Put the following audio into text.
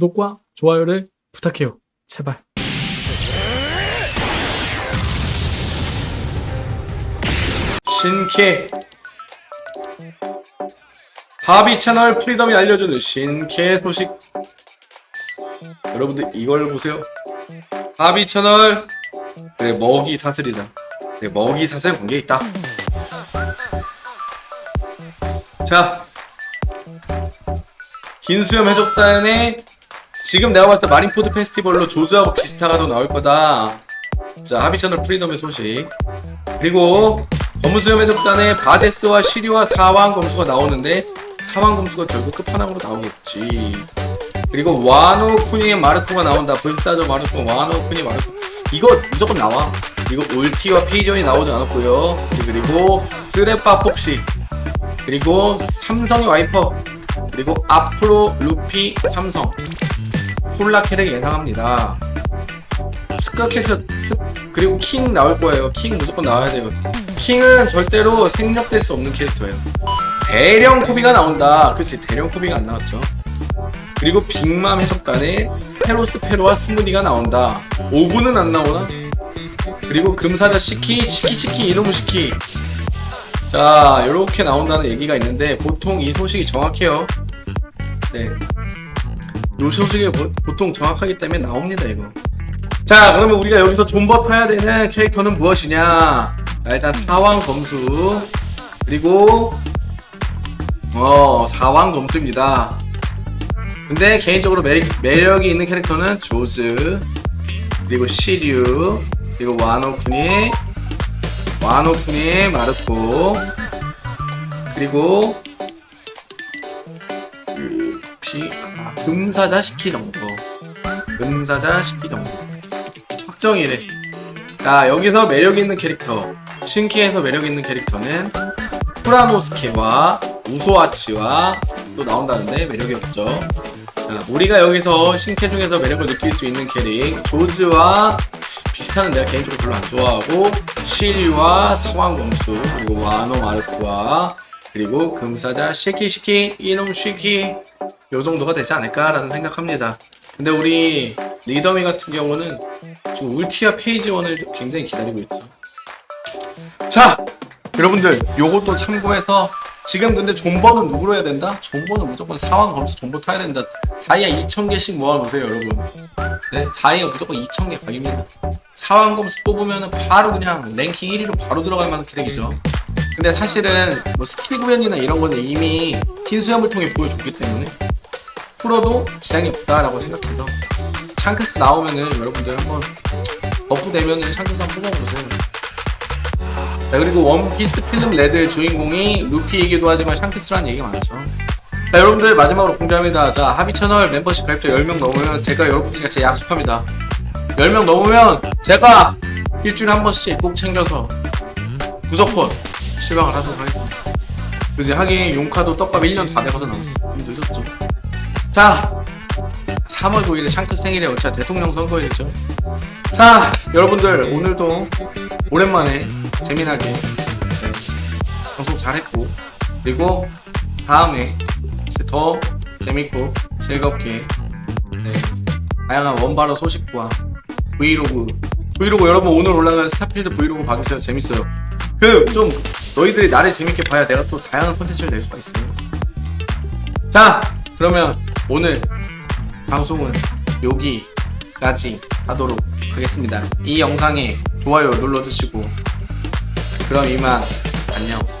구독과 좋아요를 부탁해요. 제발. 신캐 하비 채널 프리덤이 알려주는 신캐 소식. 여러분들 이걸 보세요. 하비 채널. 그래 먹이 사슬이다. 그래 먹이 사슬 관계 있다. 자. 흰수염 해적단에 지금 내가 봤을 때 마린포드 페스티벌로 조즈하고 비스타가도 나올 거다. 자 하비 채널 프리덤의 소식. 그리고 검수염 해적단에 바제스와 시류와 사왕 검수가 나오는데 사왕 검수가 결국 끝판왕으로 나오겠지. 그리고 와노 쿠니의 마르코가 나온다. 불사조 마르코 와노 쿠니 마르코. 이거 무조건 나와. 그리고 울티와 페이지 원이 나오지 않았고요. 그리고 스레파 폭시 그리고 삼성의 와이퍼. 그리고 앞으로 루피 삼성 콜라 캐릭 예상합니다. 스카 캐릭터 스, 그리고 킹 나올 거예요. 킹 무조건 나와야 돼요. 킹은 절대로 생략될 수 없는 캐릭터예요. 대령 코비가 나온다. 그치 대령 코비가 안 나왔죠. 그리고 빅맘 해적단에 페로스 페로와 스무디가 나온다. 오구는 안 나오나? 그리고 금사자 시키 시키 시키 이놈의 시키. 자 이렇게 나온다는 얘기가 있는데 보통 이 소식이 정확해요. 네. 요 소식이 보, 보통 정확하기 때문에 나옵니다 이거. 자 그러면 우리가 여기서 존버 타야 되는 캐릭터는 무엇이냐? 자 일단 사왕 검수. 그리고 어 사왕 검수입니다. 근데 개인적으로 매력, 매력이 있는 캐릭터는 조즈 그리고 시류 그리고 와노쿠니 와노쿠니 마르코 그리고 그 피, 아, 금사자 시키 정도 금사자 시키 정도 확정이래. 자 여기서 매력있는 캐릭터. 신키에서 매력있는 캐릭터는 프라노스케와 우소아치와 또 나온다는데 매력이 없죠. 자 우리가 여기서 신캐 중에서 매력을 느낄 수 있는 캐릭 조즈와 비스타는 내가 개인적으로 별로 안 좋아하고 시류와 사왕검수 그리고 와노 마르코와 그리고 금사자 시키시키 이놈 시키 요 정도가 되지 않을까라는 생각합니다. 근데 우리 리더미 같은 경우는 지금 울티와 페이지 1을 굉장히 기다리고 있죠. 자 여러분들 요것도 참고해서 지금 근데 존버는 누구로 해야 된다? 존버는 무조건 사왕 검수 존버 타야 된다. 다이아 2000개씩 모아놓으세요 여러분. 네 다이아 무조건 2000개 각입니다. 사황 검수 뽑으면 바로 그냥 랭킹 1위로 바로 들어갈 만한 캐릭이죠. 근데 사실은 뭐 스킬 구현이나 이런 거는 이미 흰수염을 통해 보여줬기 때문에 풀어도 지장이 없다라고 생각해서 샹크스 나오면은 여러분들 한번 buff 되면은 샹크스 한번 뽑아보세요. 자 그리고 원피스 필름 레드의 주인공이 루피이기도 하지만 샹크스라는 얘기가 많죠. 자 여러분들 마지막으로 공개합니다. 자 하비 채널 멤버십 가입자 10명 넘으면 제가 여러분들과 제 약속합니다. 10명 넘으면 제가 일주일에 한 번씩 꼭 챙겨서 무조건 실방을 하도록 하겠습니다. 그지 하긴 용카도 떡밥 1년 다 돼가서 나왔어 좀 늦었죠 자 3월 9일에 샹크스 생일에 어차 대통령 선거일이죠. 자 여러분들 오늘도 오랜만에 재미나게 네, 방송 잘했고 그리고 다음에 더 재밌고 즐겁게 네, 다양한 원바로 소식과 브이로그 브이로그 여러분 오늘 올라간 스타필드 브이로그 봐주세요. 재밌어요. 그 좀 너희들이 나를 재밌게 봐야 내가 또 다양한 콘텐츠를 낼 수가 있어요 자 그러면 오늘 방송은 여기까지 하도록 하겠습니다. 이 영상에 좋아요 눌러주시고 그럼 이만 안녕